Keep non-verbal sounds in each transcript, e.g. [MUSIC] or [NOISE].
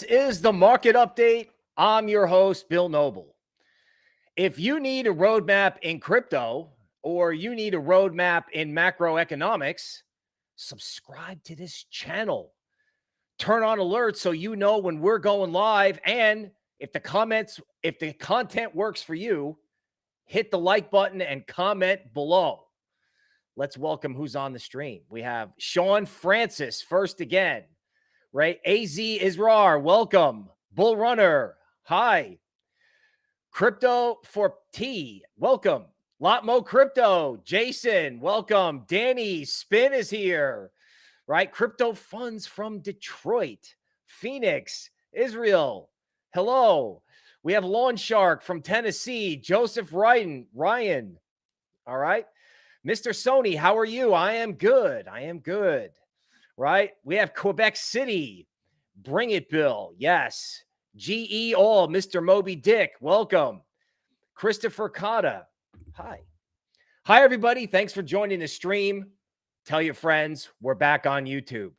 This is the market update. I'm your host, Bill Noble. If you need a roadmap in crypto or you need a roadmap in macroeconomics, subscribe to this channel. Turn on alerts so you know when we're going live. And if the comments, if the content works for you, hit the like button and comment below. Let's welcome who's on the stream. We have Sean Francis first again right? AZ Israr, welcome. Bull Runner, hi. Crypto for T, welcome. Lotmo Crypto, Jason, welcome. Danny, Spin is here, right? Crypto Funds from Detroit, Phoenix, Israel, hello. We have Lawn Shark from Tennessee, Joseph Ryan, Ryan, all right. Mr. Sony, how are you? I am good. I am good right? We have Quebec City. Bring it, Bill. Yes. GE All, Mr. Moby Dick. Welcome. Christopher Cotta. Hi. Hi, everybody. Thanks for joining the stream. Tell your friends we're back on YouTube.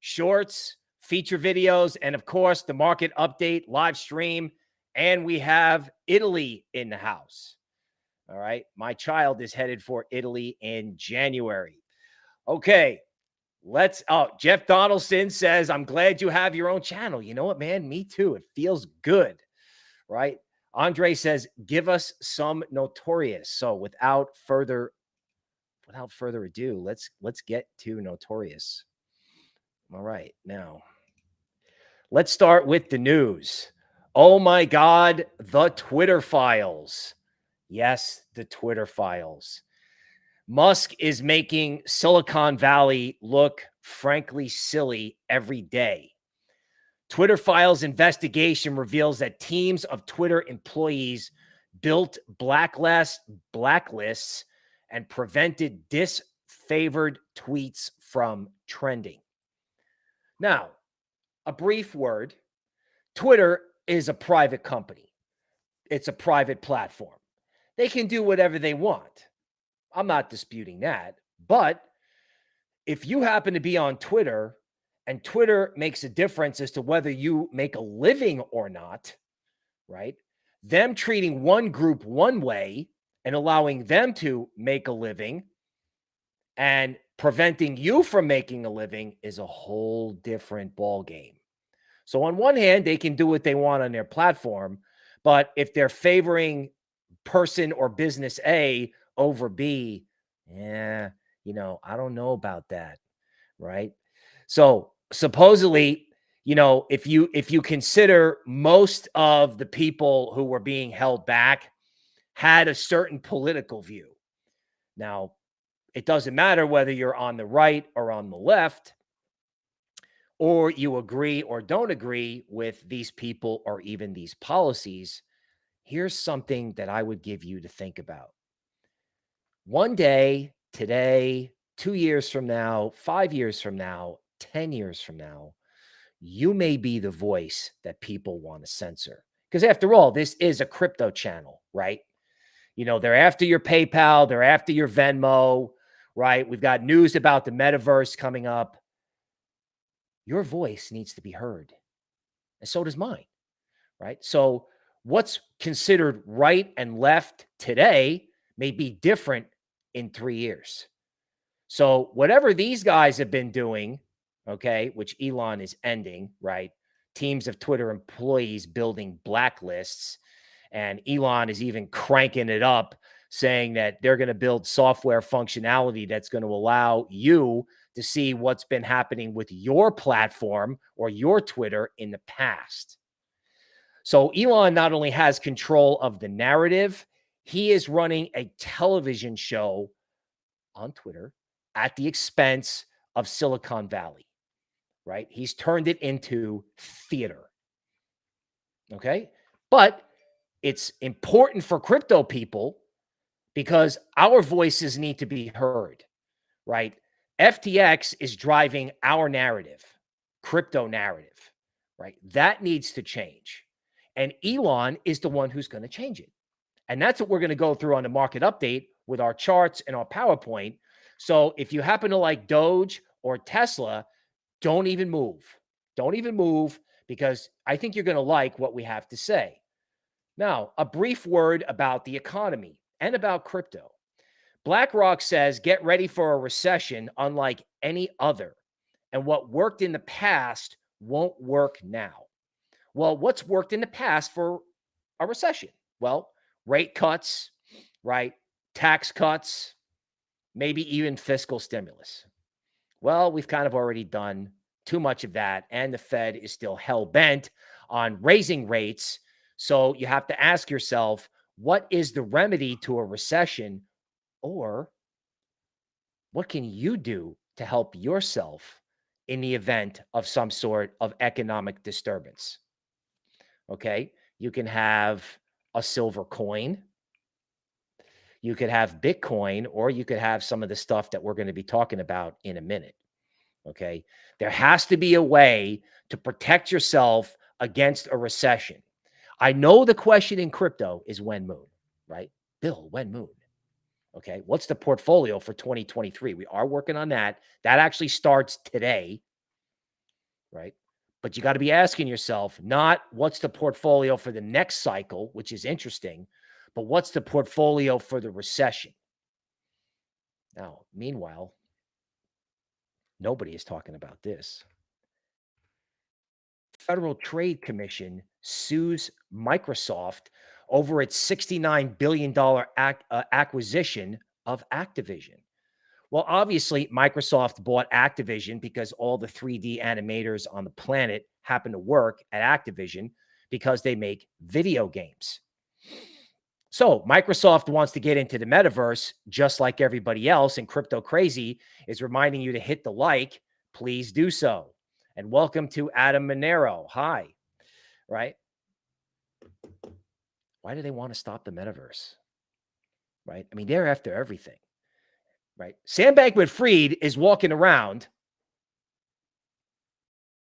Shorts, feature videos, and of course, the market update live stream. And we have Italy in the house. All right. My child is headed for Italy in January. Okay. Let's oh, Jeff Donaldson says, I'm glad you have your own channel. You know what, man? Me too. It feels good, right? Andre says, give us some notorious. So without further without further ado, let's let's get to notorious. All right, now let's start with the news. Oh my God, the Twitter files. Yes, the Twitter files. Musk is making Silicon Valley look frankly silly every day. Twitter Files investigation reveals that teams of Twitter employees built blacklist blacklists and prevented disfavored tweets from trending. Now, a brief word. Twitter is a private company. It's a private platform. They can do whatever they want. I'm not disputing that. But if you happen to be on Twitter and Twitter makes a difference as to whether you make a living or not, right? Them treating one group one way and allowing them to make a living and preventing you from making a living is a whole different ball game. So on one hand, they can do what they want on their platform, but if they're favoring person or business A over B, yeah, you know, I don't know about that, right? So supposedly, you know, if you if you consider most of the people who were being held back had a certain political view. Now, it doesn't matter whether you're on the right or on the left, or you agree or don't agree with these people or even these policies. Here's something that I would give you to think about. One day, today, two years from now, five years from now, 10 years from now, you may be the voice that people want to censor. Because after all, this is a crypto channel, right? You know, they're after your PayPal, they're after your Venmo, right? We've got news about the metaverse coming up. Your voice needs to be heard. And so does mine, right? So, what's considered right and left today may be different in three years. So whatever these guys have been doing, okay, which Elon is ending, right? Teams of Twitter employees building blacklists. And Elon is even cranking it up, saying that they're going to build software functionality that's going to allow you to see what's been happening with your platform or your Twitter in the past. So Elon not only has control of the narrative, he is running a television show on Twitter at the expense of Silicon Valley, right? He's turned it into theater. Okay. But it's important for crypto people because our voices need to be heard, right? FTX is driving our narrative, crypto narrative, right? That needs to change. And Elon is the one who's going to change it. And that's what we're going to go through on the market update with our charts and our PowerPoint. So if you happen to like Doge or Tesla, don't even move. Don't even move because I think you're going to like what we have to say. Now, a brief word about the economy and about crypto. BlackRock says get ready for a recession unlike any other. And what worked in the past won't work now. Well, what's worked in the past for a recession? Well, rate cuts, right? Tax cuts, maybe even fiscal stimulus. Well, we've kind of already done too much of that. And the Fed is still hell bent on raising rates. So you have to ask yourself, what is the remedy to a recession? Or what can you do to help yourself in the event of some sort of economic disturbance? Okay. You can have a silver coin. You could have Bitcoin, or you could have some of the stuff that we're going to be talking about in a minute. Okay. There has to be a way to protect yourself against a recession. I know the question in crypto is when moon, right? Bill, when moon? Okay. What's the portfolio for 2023? We are working on that. That actually starts today, right? But you got to be asking yourself not what's the portfolio for the next cycle, which is interesting, but what's the portfolio for the recession? Now, meanwhile, nobody is talking about this. Federal Trade Commission sues Microsoft over its $69 billion ac uh, acquisition of Activision. Well, obviously, Microsoft bought Activision because all the 3D animators on the planet happen to work at Activision because they make video games. So Microsoft wants to get into the metaverse just like everybody else, and Crypto Crazy is reminding you to hit the like. Please do so. And welcome to Adam Monero. Hi. Right? Why do they want to stop the metaverse? Right? I mean, they're after everything right? Sam Bankman Fried is walking around,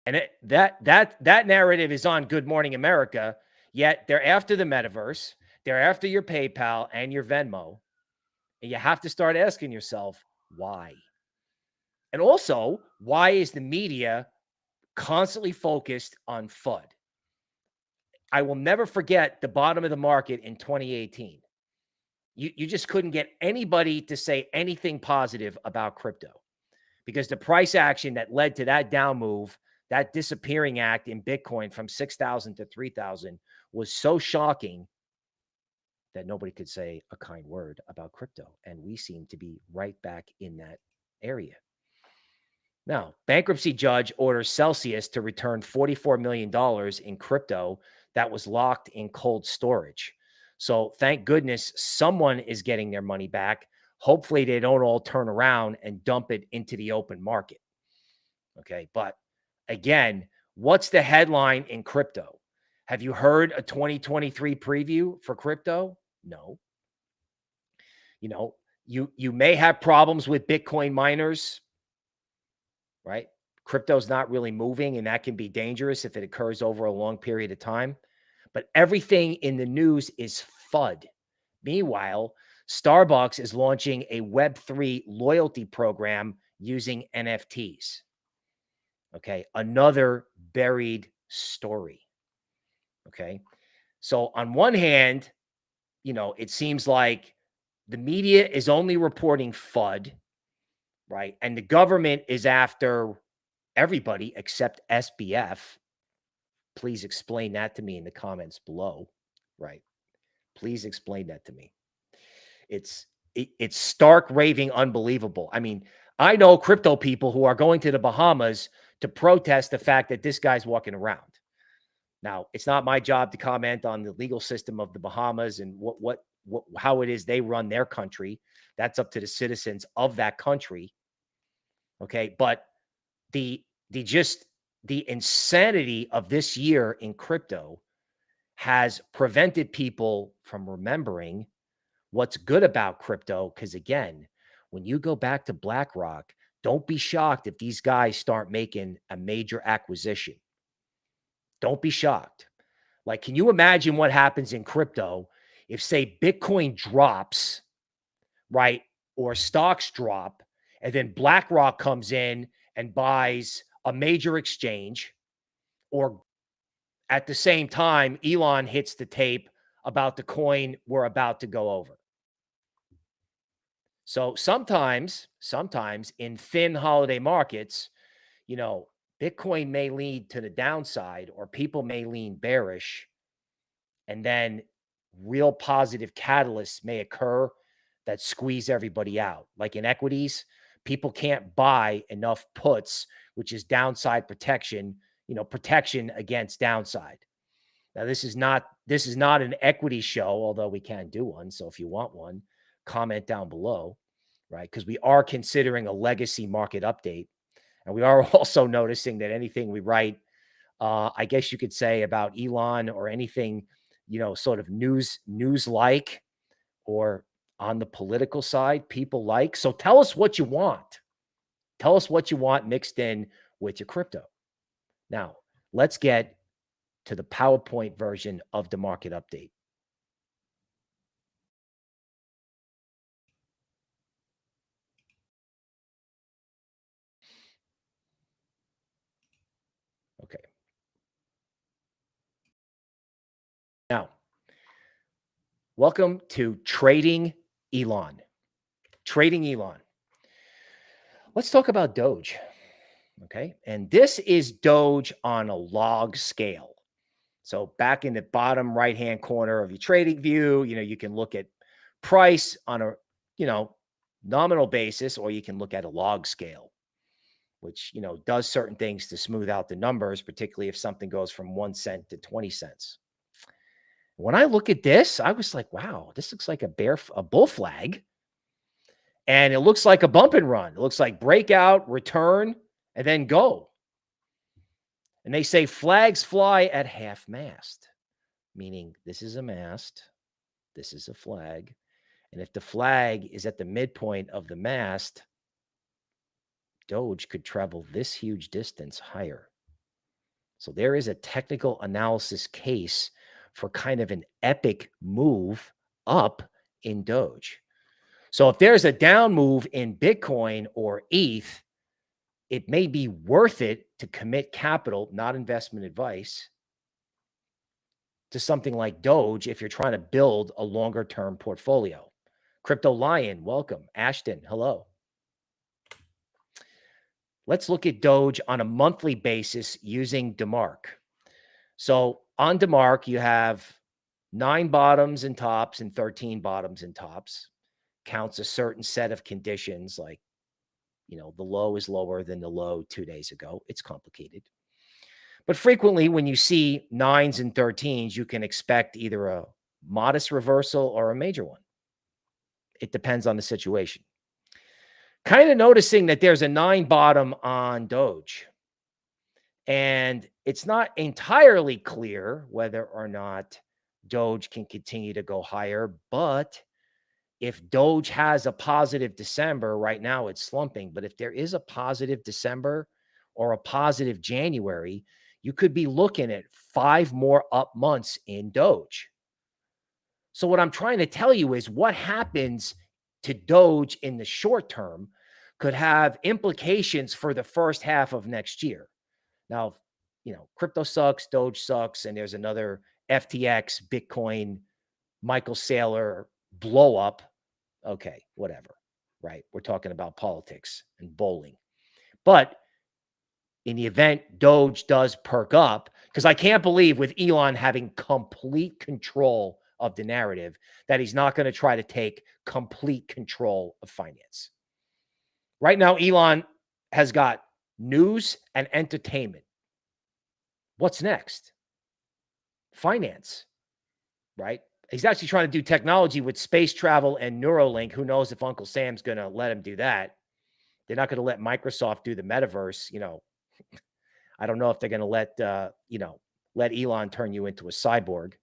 and it, that that that narrative is on Good Morning America. Yet they're after the metaverse, they're after your PayPal and your Venmo, and you have to start asking yourself why. And also, why is the media constantly focused on FUD? I will never forget the bottom of the market in 2018 you, you just couldn't get anybody to say anything positive about crypto because the price action that led to that down move, that disappearing act in Bitcoin from 6,000 to 3,000 was so shocking that nobody could say a kind word about crypto. And we seem to be right back in that area. Now, bankruptcy judge orders Celsius to return $44 million in crypto that was locked in cold storage. So thank goodness someone is getting their money back. Hopefully they don't all turn around and dump it into the open market. Okay. But again, what's the headline in crypto? Have you heard a 2023 preview for crypto? No. You know, you you may have problems with Bitcoin miners, right? Crypto's not really moving and that can be dangerous if it occurs over a long period of time. But everything in the news is FUD. Meanwhile, Starbucks is launching a Web3 loyalty program using NFTs. Okay. Another buried story. Okay. So, on one hand, you know, it seems like the media is only reporting FUD, right? And the government is after everybody except SBF. Please explain that to me in the comments below, right? Please explain that to me. It's it, it's stark raving unbelievable. I mean, I know crypto people who are going to the Bahamas to protest the fact that this guy's walking around. Now, it's not my job to comment on the legal system of the Bahamas and what what what how it is they run their country. That's up to the citizens of that country. Okay, but the the just the insanity of this year in crypto has prevented people from remembering what's good about crypto. Because again, when you go back to BlackRock, don't be shocked if these guys start making a major acquisition. Don't be shocked. Like, can you imagine what happens in crypto if, say, Bitcoin drops, right? Or stocks drop, and then BlackRock comes in and buys a major exchange, or at the same time, Elon hits the tape about the coin we're about to go over. So sometimes, sometimes in thin holiday markets, you know, Bitcoin may lead to the downside or people may lean bearish. And then real positive catalysts may occur that squeeze everybody out. Like in equities, people can't buy enough puts, which is downside protection, you know, protection against downside. Now, this is not this is not an equity show, although we can do one. So if you want one, comment down below, right? Because we are considering a legacy market update. And we are [LAUGHS] also noticing that anything we write, uh, I guess you could say about Elon or anything, you know, sort of news news like or on the political side, people like. So tell us what you want. Tell us what you want mixed in with your crypto. Now, let's get to the PowerPoint version of the market update. Okay. Now, welcome to Trading Elon. Trading Elon. Let's talk about Doge. Okay. And this is Doge on a log scale. So back in the bottom right hand corner of your trading view, you know, you can look at price on a, you know, nominal basis, or you can look at a log scale, which, you know, does certain things to smooth out the numbers, particularly if something goes from one cent to 20 cents. When I look at this, I was like, wow, this looks like a bear, a bull flag. And it looks like a bump and run. It looks like breakout, return, and then go. And they say flags fly at half mast, meaning this is a mast, this is a flag. And if the flag is at the midpoint of the mast, Doge could travel this huge distance higher. So there is a technical analysis case for kind of an epic move up in Doge. So if there's a down move in Bitcoin or ETH, it may be worth it to commit capital, not investment advice, to something like Doge if you're trying to build a longer term portfolio. Crypto Lion, welcome. Ashton, hello. Let's look at Doge on a monthly basis using DeMark. So on DeMark, you have nine bottoms and tops and 13 bottoms and tops. Counts a certain set of conditions like you know, the low is lower than the low two days ago. It's complicated. But frequently, when you see nines and 13s, you can expect either a modest reversal or a major one. It depends on the situation. Kind of noticing that there's a nine bottom on Doge. And it's not entirely clear whether or not Doge can continue to go higher, but if Doge has a positive December, right now it's slumping, but if there is a positive December or a positive January, you could be looking at five more up months in Doge. So, what I'm trying to tell you is what happens to Doge in the short term could have implications for the first half of next year. Now, you know, crypto sucks, Doge sucks, and there's another FTX, Bitcoin, Michael Saylor blow up okay, whatever, right? We're talking about politics and bowling. But in the event Doge does perk up, because I can't believe with Elon having complete control of the narrative that he's not going to try to take complete control of finance. Right now, Elon has got news and entertainment. What's next? Finance, right? He's actually trying to do technology with space travel and Neuralink. Who knows if Uncle Sam's going to let him do that? They're not going to let Microsoft do the metaverse. You know, [LAUGHS] I don't know if they're going to let, uh, you know, let Elon turn you into a cyborg,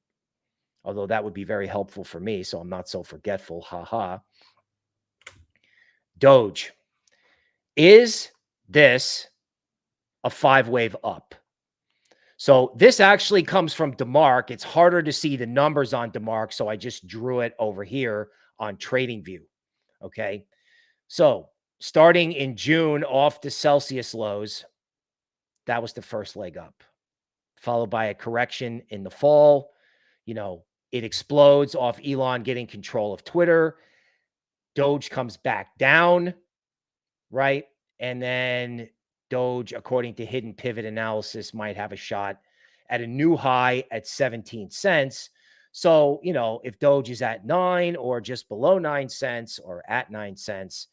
although that would be very helpful for me. So I'm not so forgetful. Ha ha. Doge. Is this a five wave up? So this actually comes from DeMark. It's harder to see the numbers on DeMark, so I just drew it over here on TradingView. Okay. So starting in June off the Celsius lows, that was the first leg up. followed by a correction in the fall. You know, it explodes off Elon getting control of Twitter. Doge comes back down, right? And then Doge, according to hidden pivot analysis, might have a shot at a new high at 17 cents. So, you know, if Doge is at nine or just below nine cents or at nine cents,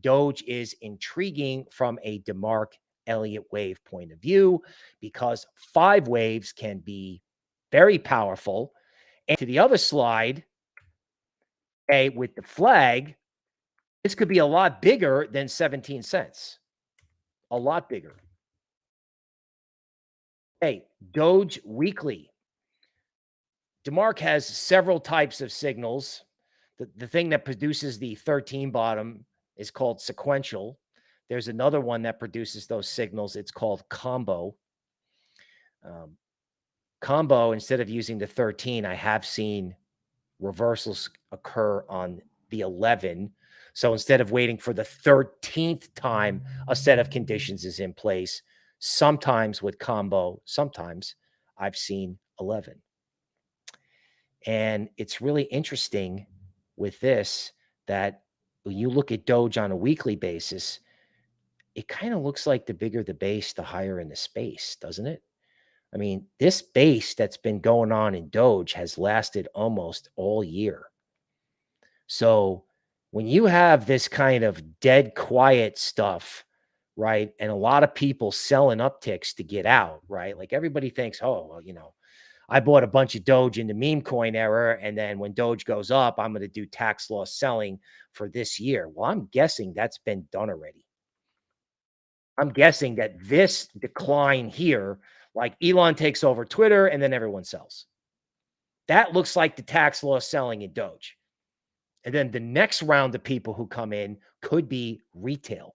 Doge is intriguing from a DeMark Elliott wave point of view because five waves can be very powerful. And to the other slide, okay, with the flag, this could be a lot bigger than 17 cents. A lot bigger. Hey, Doge Weekly. DeMark has several types of signals. The, the thing that produces the 13 bottom is called sequential. There's another one that produces those signals. It's called combo. Um, combo, instead of using the 13, I have seen reversals occur on the 11. So instead of waiting for the 13th time a set of conditions is in place, sometimes with combo, sometimes I've seen 11. And it's really interesting with this that when you look at Doge on a weekly basis, it kind of looks like the bigger the base, the higher in the space, doesn't it? I mean, this base that's been going on in Doge has lasted almost all year. So when you have this kind of dead quiet stuff, right? And a lot of people selling upticks to get out, right? Like everybody thinks, oh, well, you know, I bought a bunch of Doge in the meme coin era. And then when Doge goes up, I'm going to do tax loss selling for this year. Well, I'm guessing that's been done already. I'm guessing that this decline here, like Elon takes over Twitter and then everyone sells. That looks like the tax loss selling in Doge. And then the next round of people who come in could be retail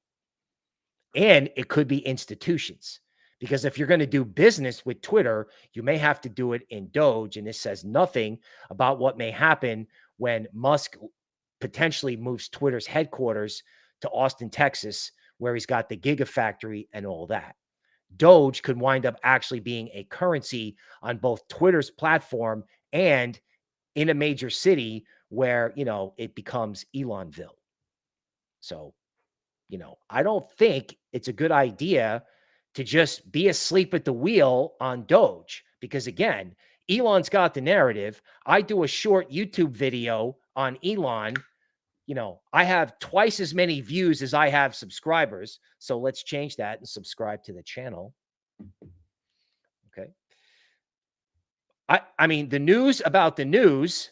and it could be institutions. Because if you're going to do business with Twitter, you may have to do it in Doge. And this says nothing about what may happen when Musk potentially moves Twitter's headquarters to Austin, Texas, where he's got the Gigafactory and all that. Doge could wind up actually being a currency on both Twitter's platform and in a major city where, you know, it becomes Elonville. So, you know, I don't think it's a good idea to just be asleep at the wheel on Doge because again, Elon's got the narrative. I do a short YouTube video on Elon. You know, I have twice as many views as I have subscribers. So let's change that and subscribe to the channel. Okay. I, I mean, the news about the news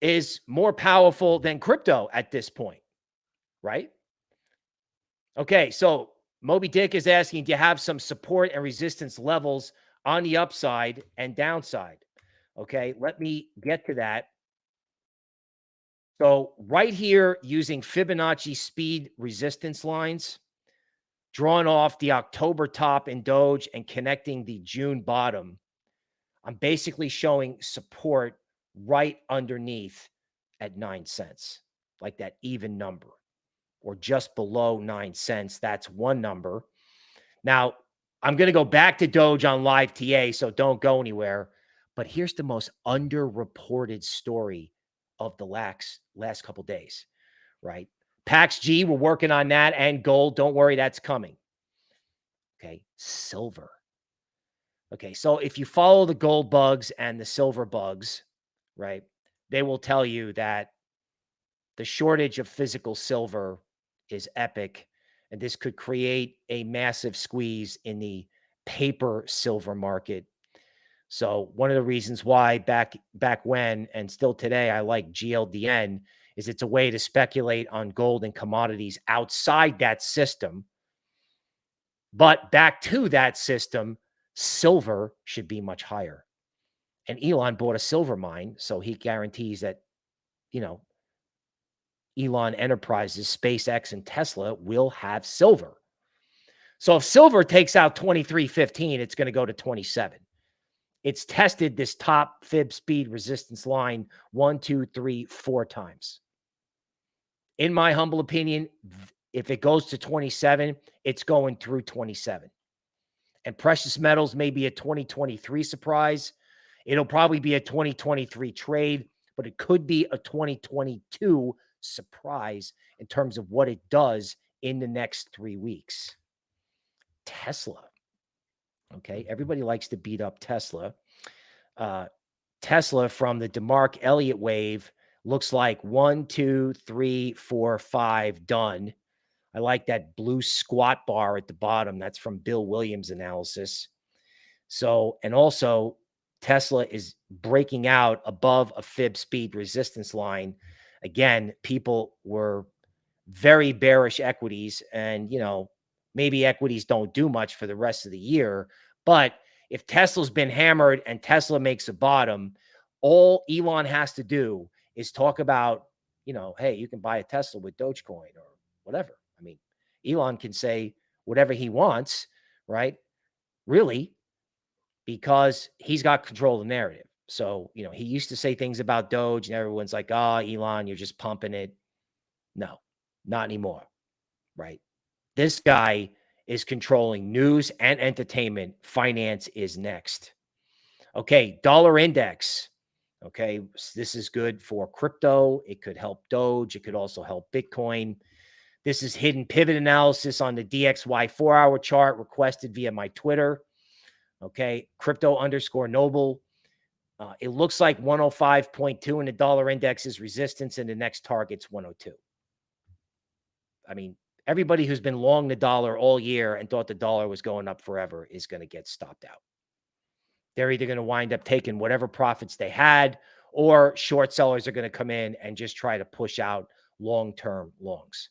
is more powerful than crypto at this point, right? Okay. So Moby Dick is asking, do you have some support and resistance levels on the upside and downside? Okay, let me get to that. So right here, using Fibonacci speed resistance lines, drawing off the October top in Doge and connecting the June bottom, I'm basically showing support right underneath at nine cents, like that even number or just below nine cents. That's one number. Now, I'm going to go back to Doge on live TA, so don't go anywhere. But here's the most underreported story of the last, last couple days, right? PAX G, we're working on that, and gold. Don't worry, that's coming. Okay, silver. Okay, so if you follow the gold bugs and the silver bugs, right, they will tell you that the shortage of physical silver is epic. And this could create a massive squeeze in the paper silver market. So one of the reasons why back back when and still today I like GLDN is it's a way to speculate on gold and commodities outside that system. But back to that system, silver should be much higher. And Elon bought a silver mine, so he guarantees that, you know, Elon Enterprises, SpaceX, and Tesla will have silver. So if silver takes out 2315, it's going to go to 27. It's tested this top fib speed resistance line one, two, three, four times. In my humble opinion, if it goes to 27, it's going through 27. And precious metals may be a 2023 surprise. It'll probably be a 2023 trade, but it could be a 2022 surprise in terms of what it does in the next three weeks. Tesla. Okay. Everybody likes to beat up Tesla. Uh, Tesla from the DeMark Elliott wave looks like one, two, three, four, five done. I like that blue squat bar at the bottom. That's from Bill Williams analysis. So, and also Tesla is breaking out above a fib speed resistance line. Again, people were very bearish equities and, you know, maybe equities don't do much for the rest of the year, but if Tesla's been hammered and Tesla makes a bottom, all Elon has to do is talk about, you know, hey, you can buy a Tesla with Dogecoin or whatever. I mean, Elon can say whatever he wants, right? Really, because he's got control of the narrative. So, you know, he used to say things about Doge and everyone's like, oh, Elon, you're just pumping it. No, not anymore, right? This guy is controlling news and entertainment. Finance is next. Okay, dollar index. Okay, this is good for crypto. It could help Doge. It could also help Bitcoin. This is hidden pivot analysis on the DXY four hour chart requested via my Twitter. Okay, crypto underscore noble. Uh, it looks like 105.2 in the dollar index is resistance, and the next target's 102. I mean, everybody who's been long the dollar all year and thought the dollar was going up forever is going to get stopped out. They're either going to wind up taking whatever profits they had, or short sellers are going to come in and just try to push out long term longs.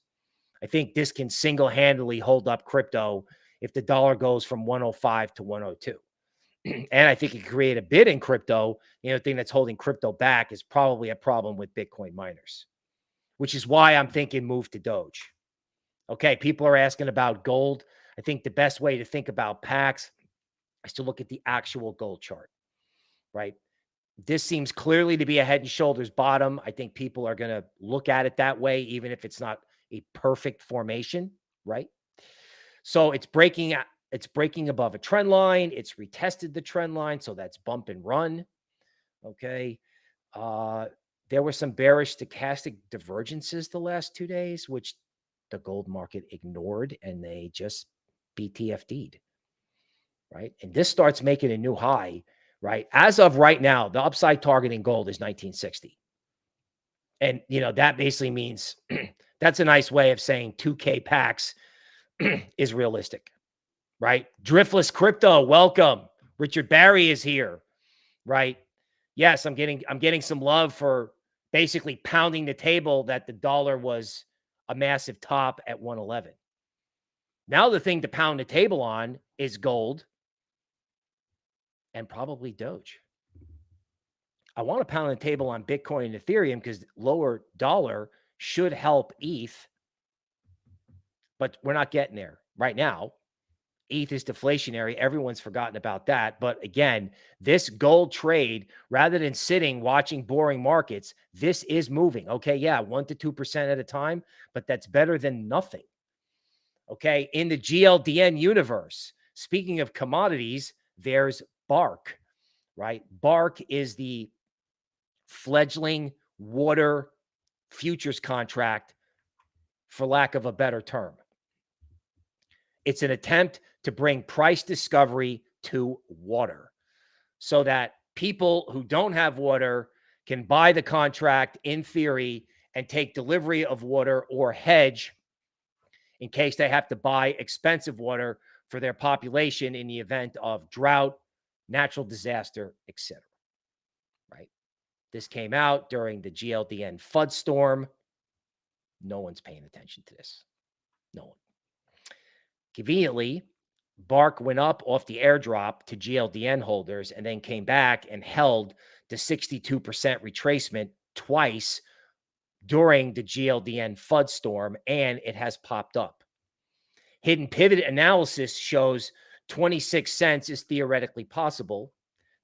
I think this can single handedly hold up crypto if the dollar goes from 105 to 102. [CLEARS THROAT] and I think it create a bid in crypto. You know, the thing that's holding crypto back is probably a problem with Bitcoin miners, which is why I'm thinking move to Doge. Okay, people are asking about gold. I think the best way to think about PAX is to look at the actual gold chart, right? This seems clearly to be a head and shoulders bottom. I think people are going to look at it that way, even if it's not a perfect formation, right? So it's breaking it's breaking above a trend line. It's retested the trend line, so that's bump and run. Okay. Uh there were some bearish stochastic divergences the last 2 days which the gold market ignored and they just BTFD'd. Right? And this starts making a new high, right? As of right now, the upside target in gold is 1960. And you know, that basically means [CLEARS THROAT] that's a nice way of saying 2K PAX [CLEARS THROAT] is realistic, right? Driftless crypto, welcome. Richard Barry is here, right? Yes, I'm getting I'm getting some love for basically pounding the table that the dollar was a massive top at 111. Now the thing to pound the table on is gold and probably Doge. I want to pound the table on Bitcoin and Ethereum because lower dollar should help ETH, but we're not getting there right now. ETH is deflationary. Everyone's forgotten about that. But again, this gold trade, rather than sitting watching boring markets, this is moving. Okay. Yeah. One to 2% at a time, but that's better than nothing. Okay. In the GLDN universe, speaking of commodities, there's Bark, right? Bark is the fledgling water futures contract, for lack of a better term. It's an attempt to bring price discovery to water so that people who don't have water can buy the contract in theory and take delivery of water or hedge in case they have to buy expensive water for their population in the event of drought, natural disaster, etc. Right? This came out during the GLDN FUD storm. No one's paying attention to this. No one. Conveniently, Bark went up off the airdrop to GLDN holders and then came back and held the 62% retracement twice during the GLDN FUD storm, and it has popped up. Hidden pivot analysis shows 26 cents is theoretically possible.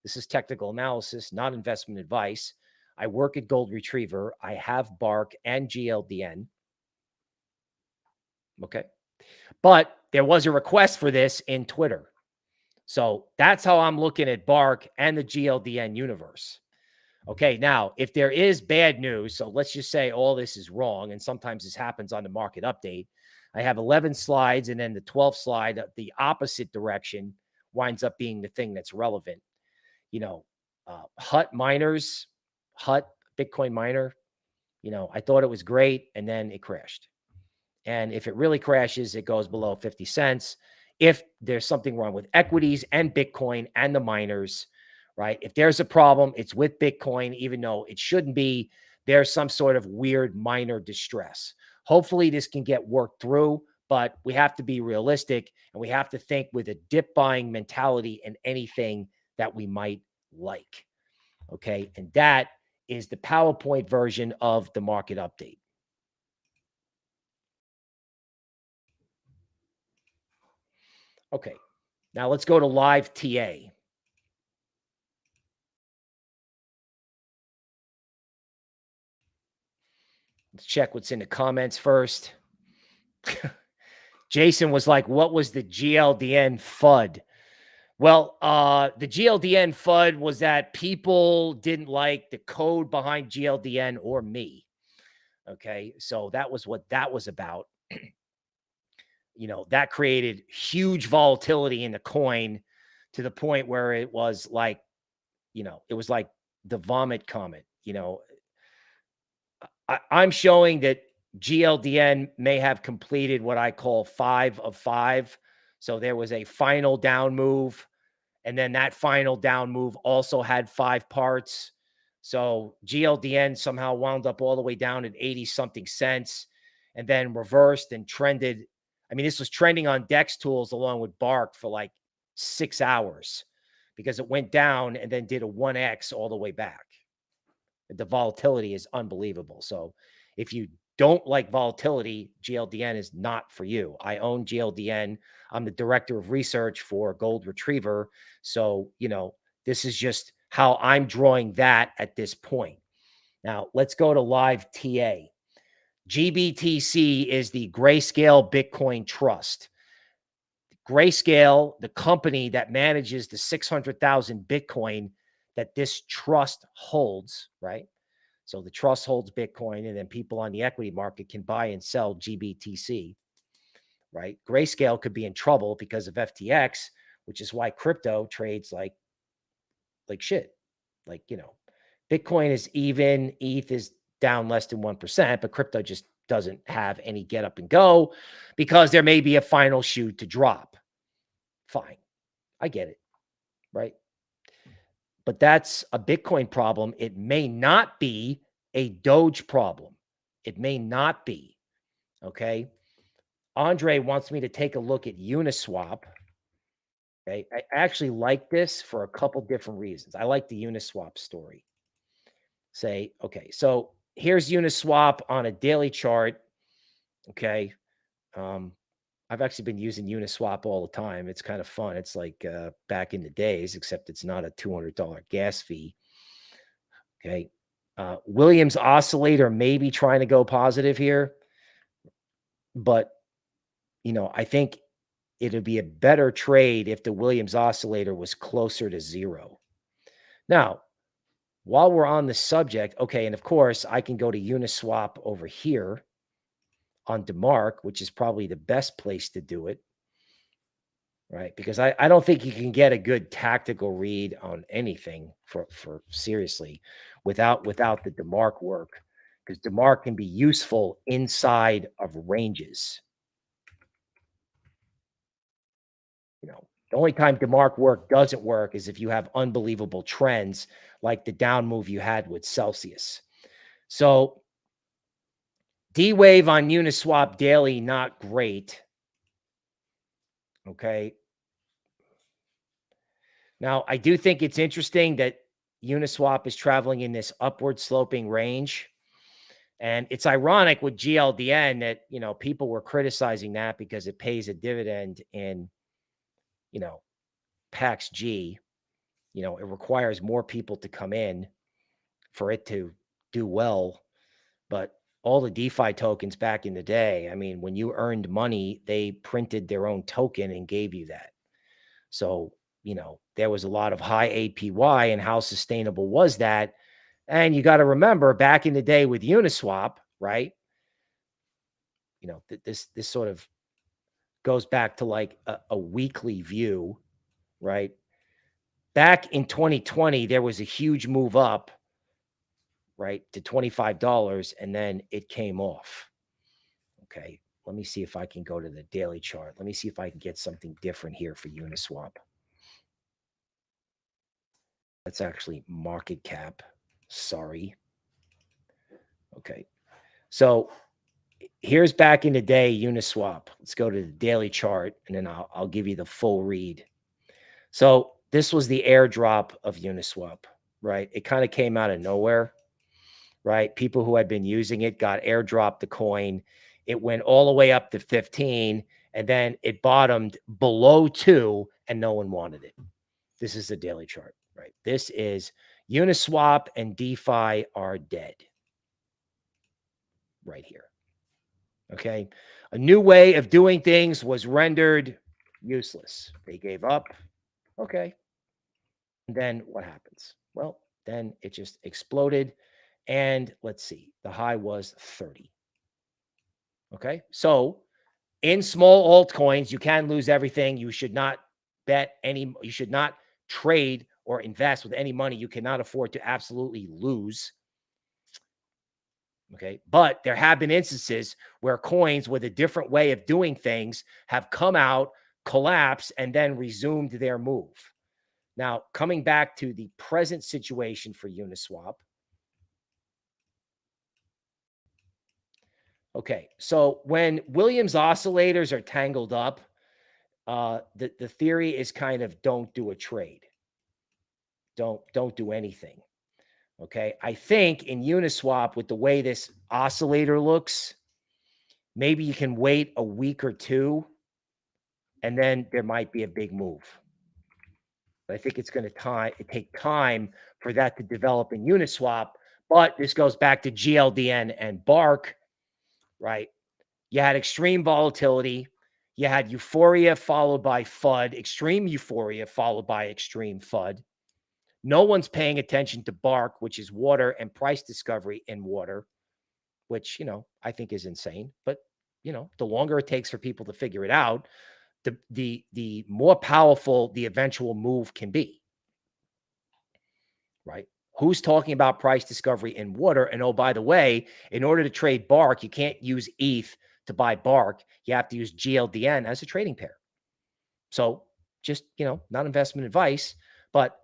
This is technical analysis, not investment advice. I work at Gold Retriever. I have Bark and GLDN. Okay. But there was a request for this in Twitter. So that's how I'm looking at Bark and the GLDN universe. Okay, now if there is bad news, so let's just say all this is wrong, and sometimes this happens on the market update. I have 11 slides, and then the 12th slide, uh, the opposite direction, winds up being the thing that's relevant. You know, uh, Hut miners, Hut Bitcoin miner, you know, I thought it was great, and then it crashed. And if it really crashes, it goes below 50 cents. If there's something wrong with equities and Bitcoin and the miners, right? If there's a problem, it's with Bitcoin, even though it shouldn't be. There's some sort of weird minor distress. Hopefully, this can get worked through, but we have to be realistic and we have to think with a dip buying mentality in anything that we might like. Okay. And that is the PowerPoint version of the market update. Okay. Now let's go to live TA. Let's check what's in the comments first. [LAUGHS] Jason was like, what was the GLDN FUD? Well, uh, the GLDN FUD was that people didn't like the code behind GLDN or me. Okay. So that was what that was about. [CLEARS THROAT] you know, that created huge volatility in the coin to the point where it was like, you know, it was like the vomit comet, you know, I, I'm showing that GLDN may have completed what I call five of five. So there was a final down move. And then that final down move also had five parts. So GLDN somehow wound up all the way down at 80 something cents and then reversed and trended. I mean, this was trending on DEX tools along with Bark for like six hours because it went down and then did a 1X all the way back the volatility is unbelievable. So if you don't like volatility, GLDN is not for you. I own GLDN. I'm the director of research for Gold Retriever. So, you know, this is just how I'm drawing that at this point. Now, let's go to live TA. GBTC is the Grayscale Bitcoin Trust. Grayscale, the company that manages the 600,000 Bitcoin that this trust holds, right? So the trust holds Bitcoin, and then people on the equity market can buy and sell GBTC, right? Grayscale could be in trouble because of FTX, which is why crypto trades like like shit. Like, you know, Bitcoin is even, ETH is down less than 1%, but crypto just doesn't have any get up and go because there may be a final shoe to drop. Fine. I get it. Right but that's a Bitcoin problem. It may not be a Doge problem. It may not be. Okay. Andre wants me to take a look at Uniswap. Okay. I actually like this for a couple different reasons. I like the Uniswap story. Say, okay, so here's Uniswap on a daily chart. Okay. Um, I've actually been using Uniswap all the time. It's kind of fun. It's like uh, back in the days, except it's not a $200 gas fee. Okay. Uh, Williams oscillator maybe trying to go positive here, but you know, I think it'd be a better trade if the Williams oscillator was closer to zero. Now, while we're on the subject, okay, and of course I can go to Uniswap over here on DeMark, which is probably the best place to do it. Right. Because I, I don't think you can get a good tactical read on anything for, for seriously without without the DeMark work. Because DeMark can be useful inside of ranges. You know, the only time DeMark work doesn't work is if you have unbelievable trends like the down move you had with Celsius. So D Wave on Uniswap daily, not great. Okay. Now, I do think it's interesting that Uniswap is traveling in this upward sloping range. And it's ironic with GLDN that, you know, people were criticizing that because it pays a dividend in, you know, PAX G. You know, it requires more people to come in for it to do well. But all the DeFi tokens back in the day, I mean, when you earned money, they printed their own token and gave you that. So you know, there was a lot of high APY and how sustainable was that? And you got to remember back in the day with Uniswap, right? You know, th this this sort of goes back to like a, a weekly view, right? Back in 2020, there was a huge move up, right, to $25, and then it came off. Okay, let me see if I can go to the daily chart. Let me see if I can get something different here for Uniswap. That's actually market cap. Sorry. Okay. So here's back in the day Uniswap. Let's go to the daily chart and then I'll, I'll give you the full read. So this was the airdrop of Uniswap, right? It kind of came out of nowhere, right? People who had been using it got airdropped the coin. It went all the way up to 15 and then it bottomed below two and no one wanted it. This is the daily chart, right? This is Uniswap and DeFi are dead right here. Okay. A new way of doing things was rendered useless. They gave up. Okay. Then what happens? Well, then it just exploded. And let's see, the high was 30. Okay. So in small altcoins, you can lose everything. You should not bet any, you should not trade or invest with any money you cannot afford to absolutely lose. Okay. But there have been instances where coins with a different way of doing things have come out, collapsed, and then resumed their move. Now, coming back to the present situation for Uniswap. Okay. So when Williams oscillators are tangled up, uh, the, the theory is kind of don't do a trade. Don't, don't do anything. Okay. I think in Uniswap, with the way this oscillator looks, maybe you can wait a week or two and then there might be a big move. But I think it's going to take time for that to develop in Uniswap. But this goes back to GLDN and Bark, right? You had extreme volatility. You had euphoria followed by FUD, extreme euphoria followed by extreme FUD. No one's paying attention to bark, which is water and price discovery in water, which, you know, I think is insane. But, you know, the longer it takes for people to figure it out, the the the more powerful the eventual move can be. Right? Who's talking about price discovery in water? And oh, by the way, in order to trade bark, you can't use ETH to buy bark. You have to use GLDN as a trading pair. So just, you know, not investment advice, but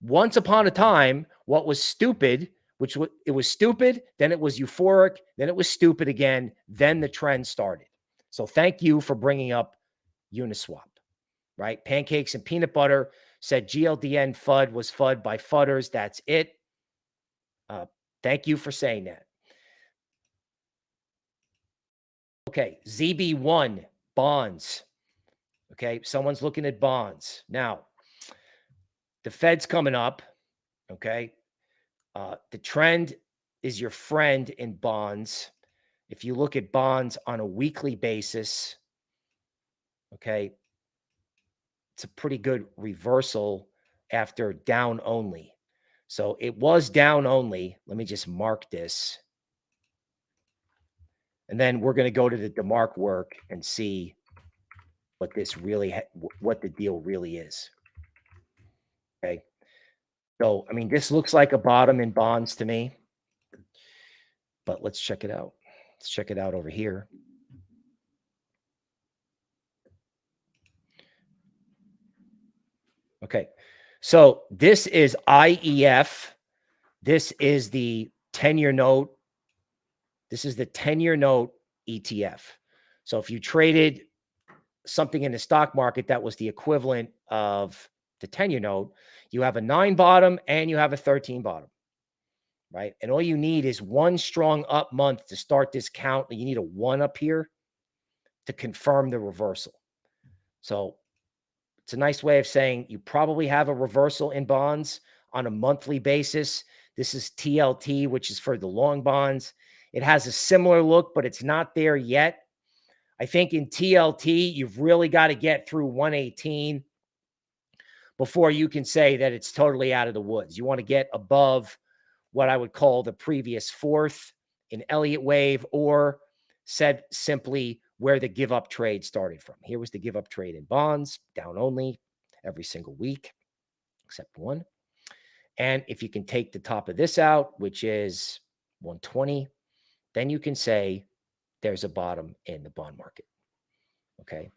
once upon a time, what was stupid, which it was stupid, then it was euphoric, then it was stupid again, then the trend started. So thank you for bringing up Uniswap, right? Pancakes and peanut butter said GLDN FUD was FUD by FUDders. That's it. Uh, thank you for saying that. Okay, ZB1 bonds. Okay, someone's looking at bonds. Now, the Fed's coming up. Okay. Uh, the trend is your friend in bonds. If you look at bonds on a weekly basis, okay, it's a pretty good reversal after down only. So it was down only. Let me just mark this. And then we're going to go to the DeMark work and see what this really, what the deal really is. Okay. So, I mean, this looks like a bottom in bonds to me, but let's check it out. Let's check it out over here. Okay. So this is IEF. This is the 10 year note. This is the 10 year note ETF. So if you traded something in the stock market that was the equivalent of the 10 year note, you have a nine bottom and you have a 13 bottom, right? And all you need is one strong up month to start this count. You need a one up here to confirm the reversal. So it's a nice way of saying you probably have a reversal in bonds on a monthly basis. This is TLT, which is for the long bonds. It has a similar look, but it's not there yet. I think in TLT, you've really got to get through 118 before you can say that it's totally out of the woods. You want to get above what I would call the previous fourth in Elliott wave, or said simply where the give up trade started from. Here was the give up trade in bonds, down only every single week, except one. And if you can take the top of this out, which is 120, then you can say there's a bottom in the bond market. Okay.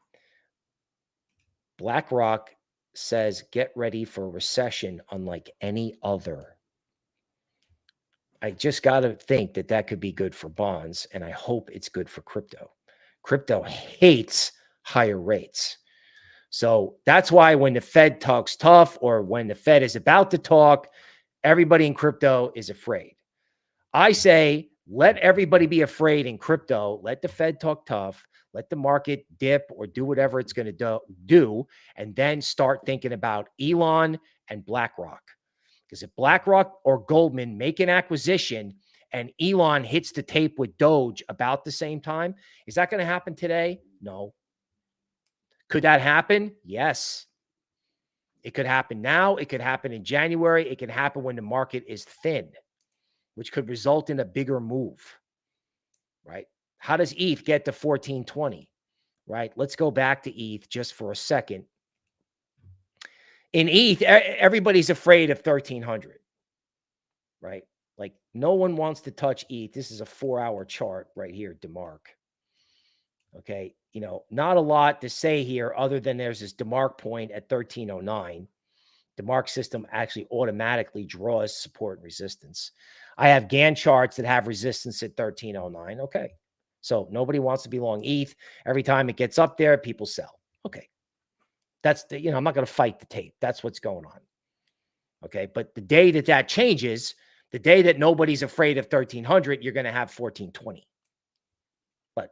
BlackRock says get ready for recession unlike any other. I just got to think that that could be good for bonds, and I hope it's good for crypto. Crypto hates higher rates. So that's why when the Fed talks tough or when the Fed is about to talk, everybody in crypto is afraid. I say let everybody be afraid in crypto. Let the Fed talk tough. Let the market dip or do whatever it's going to do, and then start thinking about Elon and BlackRock. Because if BlackRock or Goldman make an acquisition and Elon hits the tape with Doge about the same time, is that going to happen today? No. Could that happen? Yes. It could happen now. It could happen in January. It can happen when the market is thin, which could result in a bigger move, right? How does ETH get to 1420? Right? Let's go back to ETH just for a second. In ETH, everybody's afraid of 1300. Right? Like no one wants to touch ETH. This is a 4-hour chart right here, DeMark. Okay, you know, not a lot to say here other than there's this DeMark point at 1309. DeMark system actually automatically draws support and resistance. I have Gann charts that have resistance at 1309. Okay. So nobody wants to be long ETH. Every time it gets up there, people sell. Okay. That's the, you know, I'm not going to fight the tape. That's what's going on. Okay. But the day that that changes, the day that nobody's afraid of 1300, you're going to have 1420. But,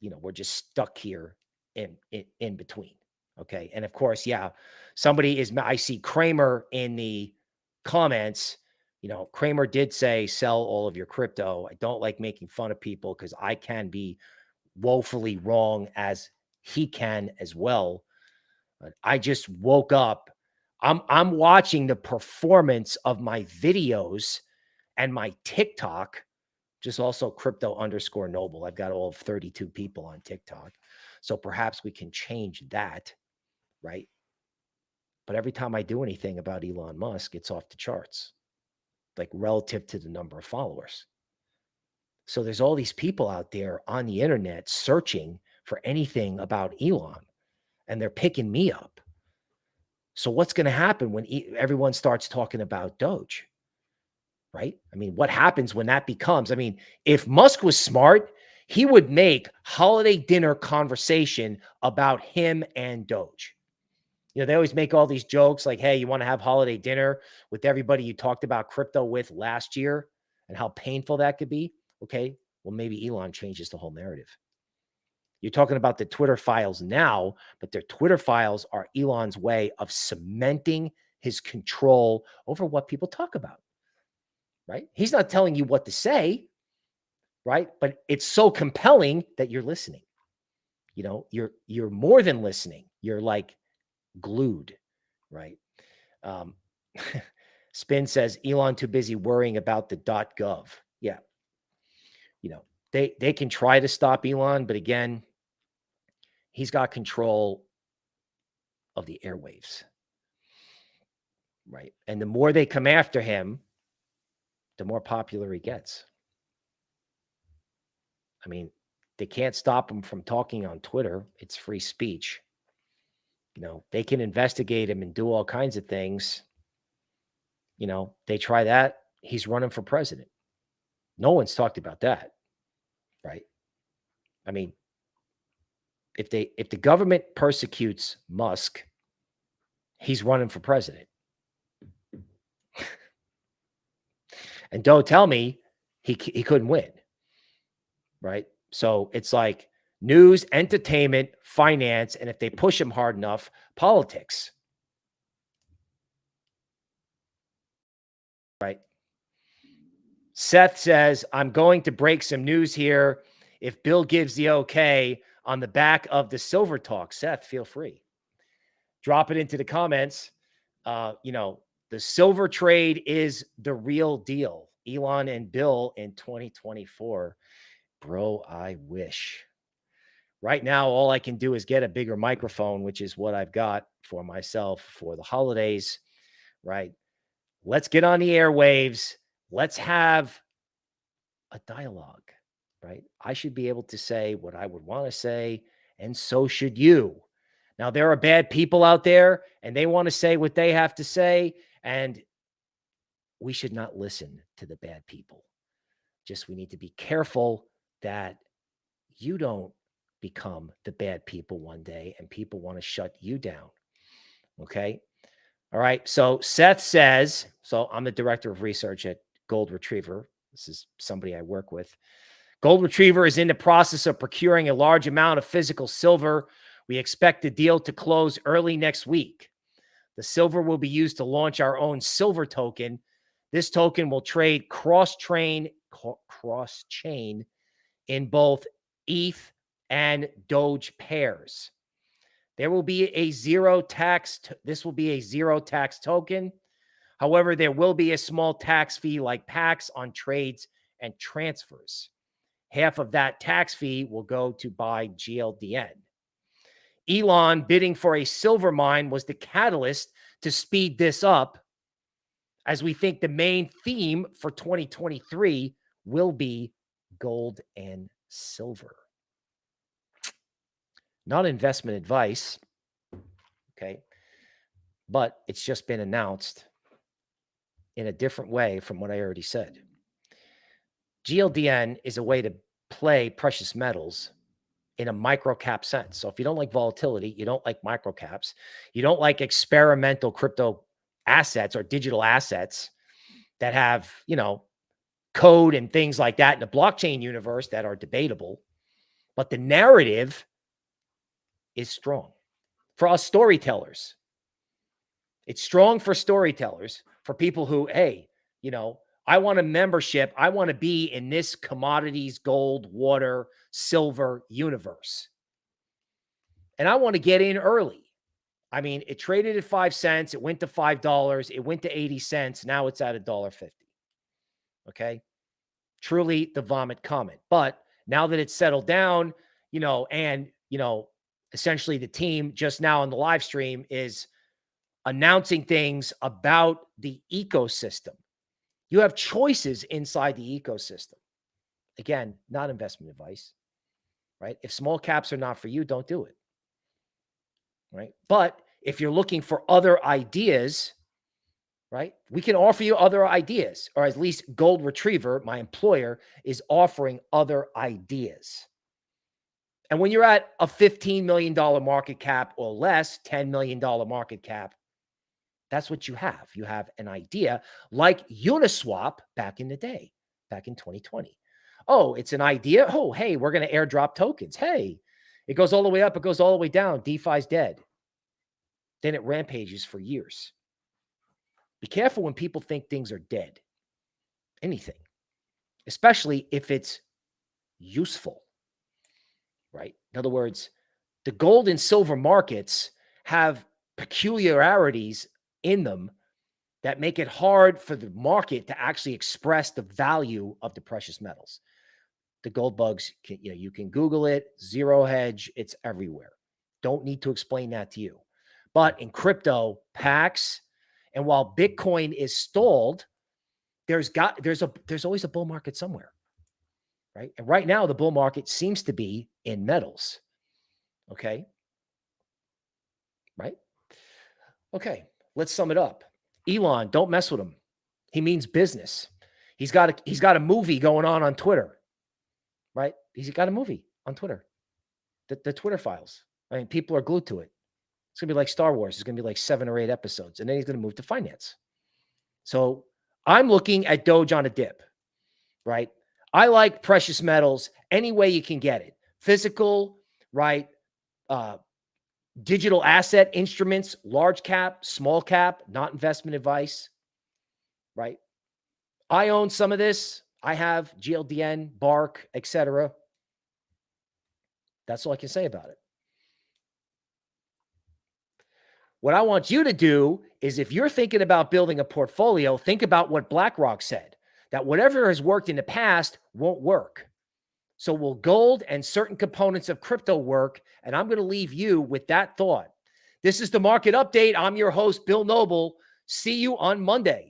you know, we're just stuck here in, in, in between. Okay. And of course, yeah, somebody is, I see Cramer in the comments you know, Cramer did say sell all of your crypto. I don't like making fun of people because I can be woefully wrong as he can as well. I just woke up. I'm I'm watching the performance of my videos and my TikTok, just also crypto underscore noble. I've got all of 32 people on TikTok. So perhaps we can change that, right? But every time I do anything about Elon Musk, it's off the charts like relative to the number of followers. So there's all these people out there on the internet searching for anything about Elon and they're picking me up. So what's going to happen when everyone starts talking about Doge? Right? I mean, what happens when that becomes? I mean, if Musk was smart, he would make holiday dinner conversation about him and Doge. You know, they always make all these jokes like, hey, you want to have holiday dinner with everybody you talked about crypto with last year and how painful that could be. Okay. Well, maybe Elon changes the whole narrative. You're talking about the Twitter files now, but their Twitter files are Elon's way of cementing his control over what people talk about. Right? He's not telling you what to say, right? But it's so compelling that you're listening. You know, you're you're more than listening. You're like glued, right? Um, [LAUGHS] Spin says Elon too busy worrying about the dot .gov. Yeah, you know they they can try to stop Elon, but again, he's got control of the airwaves, right? And the more they come after him, the more popular he gets. I mean, they can't stop him from talking on Twitter. It's free speech. You know, they can investigate him and do all kinds of things. You know, they try that. He's running for president. No one's talked about that. Right. I mean, if they if the government persecutes Musk, he's running for president. And don't tell me he he couldn't win. Right? So it's like news, entertainment, finance, and if they push him hard enough, politics. Right. Seth says, I'm going to break some news here. If Bill gives the okay on the back of the Silver Talk, Seth, feel free. Drop it into the comments. uh, you know, the silver trade is the real deal. Elon and Bill in 2024. Bro, I wish. Right now, all I can do is get a bigger microphone, which is what I've got for myself for the holidays, right? Let's get on the airwaves. Let's have a dialogue, right? I should be able to say what I would want to say, and so should you. Now, there are bad people out there, and they want to say what they have to say, and we should not listen to the bad people. Just we need to be careful that you don't become the bad people one day and people want to shut you down. Okay. All right. So Seth says, so I'm the director of research at Gold Retriever. This is somebody I work with. Gold Retriever is in the process of procuring a large amount of physical silver. We expect the deal to close early next week. The silver will be used to launch our own silver token. This token will trade cross train cross chain in both ETH and Doge pairs. There will be a zero tax. This will be a zero tax token. However, there will be a small tax fee like PAX on trades and transfers. Half of that tax fee will go to buy GLDN. Elon bidding for a silver mine was the catalyst to speed this up, as we think the main theme for 2023 will be gold and silver not investment advice. Okay. But it's just been announced in a different way from what I already said. GLDN is a way to play precious metals in a micro cap sense. So if you don't like volatility, you don't like micro caps, you don't like experimental crypto assets or digital assets that have, you know, code and things like that in the blockchain universe that are debatable, but the narrative is strong for us storytellers. It's strong for storytellers, for people who, hey, you know, I want a membership. I want to be in this commodities, gold, water, silver universe. And I want to get in early. I mean, it traded at five cents. It went to $5. It went to 80 cents. Now it's at a dollar 50. Okay. Truly the vomit comet. But now that it's settled down, you know, and, you know, essentially the team just now on the live stream is announcing things about the ecosystem. You have choices inside the ecosystem. Again, not investment advice, right? If small caps are not for you, don't do it. Right. But if you're looking for other ideas, right, we can offer you other ideas, or at least Gold Retriever, my employer, is offering other ideas. And when you're at a $15 million market cap or less, $10 million market cap, that's what you have. You have an idea like Uniswap back in the day, back in 2020. Oh, it's an idea. Oh, hey, we're going to airdrop tokens. Hey, it goes all the way up, it goes all the way down. DeFi's dead. Then it rampages for years. Be careful when people think things are dead. Anything, especially if it's useful right? In other words, the gold and silver markets have peculiarities in them that make it hard for the market to actually express the value of the precious metals. The gold bugs, can, you know, you can Google it, zero hedge, it's everywhere. Don't need to explain that to you. But in crypto, PAX, and while Bitcoin is stalled, there's got there's a there's always a bull market somewhere right? And right now, the bull market seems to be in metals. Okay. Right. Okay. Let's sum it up. Elon, don't mess with him. He means business. He's got a, he's got a movie going on on Twitter, right? He's got a movie on Twitter, the, the Twitter files. I mean, people are glued to it. It's gonna be like Star Wars. It's gonna be like seven or eight episodes, and then he's gonna move to finance. So I'm looking at Doge on a dip, right? I like precious metals any way you can get it. Physical, right? Uh, digital asset instruments, large cap, small cap, not investment advice, right? I own some of this. I have GLDN, Bark, etc. That's all I can say about it. What I want you to do is if you're thinking about building a portfolio, think about what BlackRock said that whatever has worked in the past won't work. So will gold and certain components of crypto work? And I'm going to leave you with that thought. This is the market update. I'm your host, Bill Noble. See you on Monday.